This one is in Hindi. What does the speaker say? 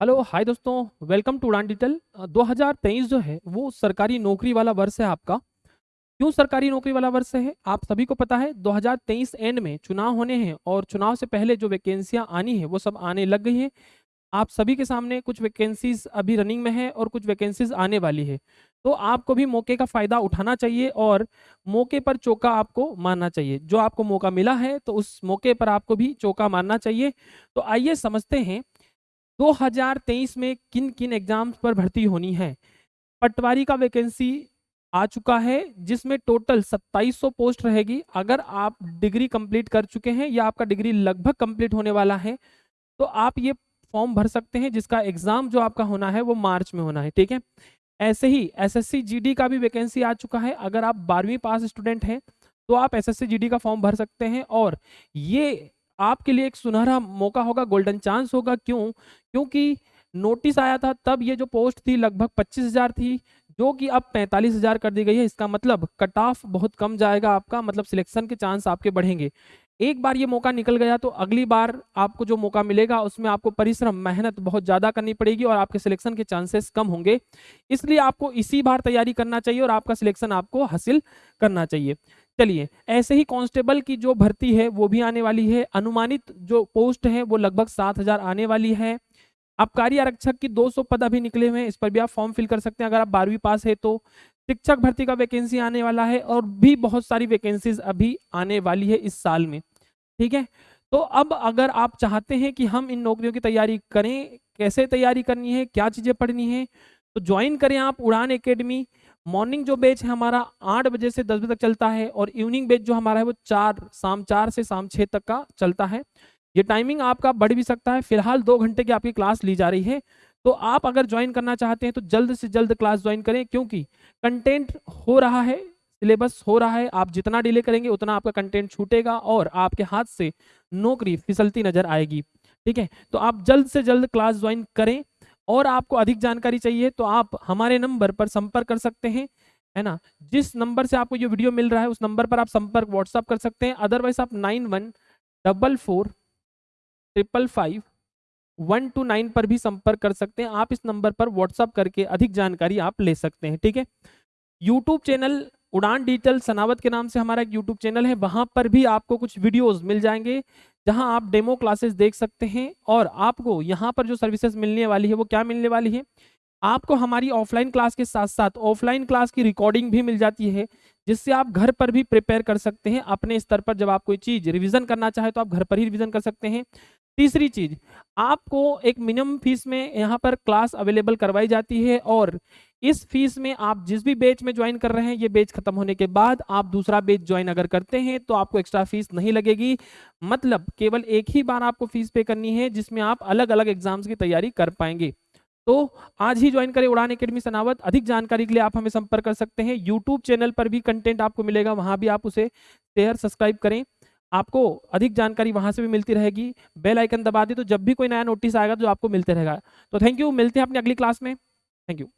हेलो हाय दोस्तों welcome to Udaan digital uh, 2023 जो है वो सरकारी नौकरी वाला वर्ष है आपका। क्यों सरकारी नौकरी वाला वर्ष है? आप सभी को पता है 2023 एंड में चुनाव होने हैं और चुनाव से पहले जो वैकेंसियाँ आनी है वो सब आने लग गई हैं। आप सभी के सामने कुछ वैकेंसीज अभी रनिंग में है और कुछ वैकेंसीज आने वाली है। तो आपको भी मौके का फ़ायदा उठाना चाहिए और मौके पर चौका आपको मारना चाहिए। जो आपको मौका मिला है तो उस मौके पर आपको भी चौका मारना चाहिए। तो आइए समझते हैं 2023 में किन किन एग्ज़ाम्स पर भर्ती होनी है? पटवारी का वैकेंसी आ चुका है, जिसमें टोटल 2700 पोस्ट रहेगी। अगर आप डिग्री कंप्लीट कर चुके हैं या आपका डिग्री लगभग कंप्लीट होने वाला है तो आप ये फॉर्म भर सकते हैं, जिसका एग्ज़ाम जो आपका होना है, वो मार्च में होना है, ठीक है? ऐसे ही एसएससी जीडी का भी वैकेंसी आ चुका है। अगर आप बारहवीं पास स्टूडेंट हैं तो आप एसएससी जीडी का फॉर्म भर सकते हैं और ये आपके लिए एक सुनहरा मौका होगा गोल्डन चांस होगा। क्यों? क्योंकि नोटिस आया था, तब ये जो पोस्ट थी लगभग पच्चीस हज़ार थी, जो कि अब पैंतालीस हज़ार कर दी गई है। इसका मतलब कट ऑफ़ बहुत कम जाएगा आपका मतलब सिलेक्शन के चांस आपके बढ़ेंगे। एक बार ये मौका निकल गया तो अगली बार आपको जो मौका मिलेगा, उसमें आपको परिश्रम, मेहनत बहुत ज़्यादा करनी पड़ेगी और आपके सिलेक्शन के चांसेस कम होंगे। इसलिए आपको इसी बार तैयारी करना चाहिए और आपका सिलेक्शन आपको हासिल करना चाहिए। चलिए, ऐसे ही कांस्टेबल की जो भर्ती है, वो भी आने वाली है। अनुमानित जो पोस्ट है, वो लगभग सात हज़ार आने वाली है। आबकारी आरक्षक की 200 पद अभी निकले हुए हैं, इस पर भी आप फॉर्म फिल कर सकते हैं, अगर आप बारहवीं पास है तो। शिक्षक भर्ती का वैकेंसी आने वाला है और भी बहुत सारी वैकेंसीज अभी आने वाली है इस साल में। ठीक है? तो अब अगर आप चाहते हैं कि हम इन नौकरियों की तैयारी करें, कैसे तैयारी करनी है, क्या चीज़ें पढ़नी है तो ज्वाइन करें आप उड़ान एकेडमी मॉर्निंग जो बैच है हमारा आठ बजे से दस बजे तक चलता है और इवनिंग बैच जो हमारा है वो चार, शाम चार से शाम छः तक का चलता है। ये टाइमिंग आपका बढ़ भी सकता है। फ़िलहाल दो घंटे की आपकी क्लास ली जा रही है। तो आप अगर ज्वाइन करना चाहते हैं तो जल्द से जल्द क्लास ज्वाइन करें क्योंकि कंटेंट हो रहा है सिलेबस हो रहा है, आप जितना डिले करेंगे उतना आपका कंटेंट छूटेगा और आपके हाथ से नौकरी फिसलती नज़र आएगी। ठीक है? तो आप जल्द से जल्द क्लास ज्वाइन करें। और आपको अधिक जानकारी चाहिए तो आप हमारे नंबर पर संपर्क कर सकते हैं, है ना? जिस नंबर से आपको ये वीडियो मिल रहा है, उस नंबर पर आप संपर्क व्हाट्सअप कर सकते हैं। अदरवाइज़ आप nine one double four triple five one two nine पर भी संपर्क कर सकते हैं। आप इस नंबर पर व्हाट्सअप करके अधिक जानकारी आप ले सकते हैं, ठीक है? YouTube channel Udaan digital Sanawad के नाम से हमारा एक यूट्यूब चैनल है, वहाँ पर भी आपको कुछ वीडियोस मिल जाएँगे। जहाँ आप डेमो क्लासेस देख सकते हैं और आपको यहाँ पर जो सर्विसेज़ मिलने वाली है, वो क्या मिलने वाली है? आपको हमारी ऑफलाइन क्लास के साथ साथ ऑफलाइन क्लास की रिकॉर्डिंग भी मिल जाती है, जिससे आप घर पर भी प्रिपेयर कर सकते हैं अपने स्तर पर जब आप कोई चीज़ रिवीजन करना चाहे तो आप घर पर ही रिवीजन कर सकते हैं। तीसरी चीज़, आपको एक मिनिमम फ़ीस में यहाँ पर क्लास अवेलेबल करवाई जाती है और इस फ़ीस में आप जिस भी बेच में ज्वाइन कर रहे हैं, ये बेच खत्म होने के बाद आप दूसरा बेच ज्वाइन अगर करते हैं तो आपको एक्स्ट्रा फ़ीस नहीं लगेगी। मतलब केवल एक ही बार आपको फ़ीस पे करनी है, जिसमें आप अलग अलग एग्ज़ाम्स की तैयारी कर पाएँगे। तो आज ही ज्वाइन करें उड़ान अकेडमी सनावत। अधिक जानकारी के लिए आप हमें संपर्क कर सकते हैं। यूट्यूब चैनल पर भी कंटेंट आपको मिलेगा, वहाँ भी आप उसे शेयर, सब्सक्राइब करें। आपको अधिक जानकारी वहाँ से भी मिलती रहेगी। बेल आइकन दबा दी तो जब भी कोई नया नोटिस आएगा तो आपको मिलते रहेगा। तो थैंक यू। मिलते हैं अपनी अगली क्लास में। Thank you.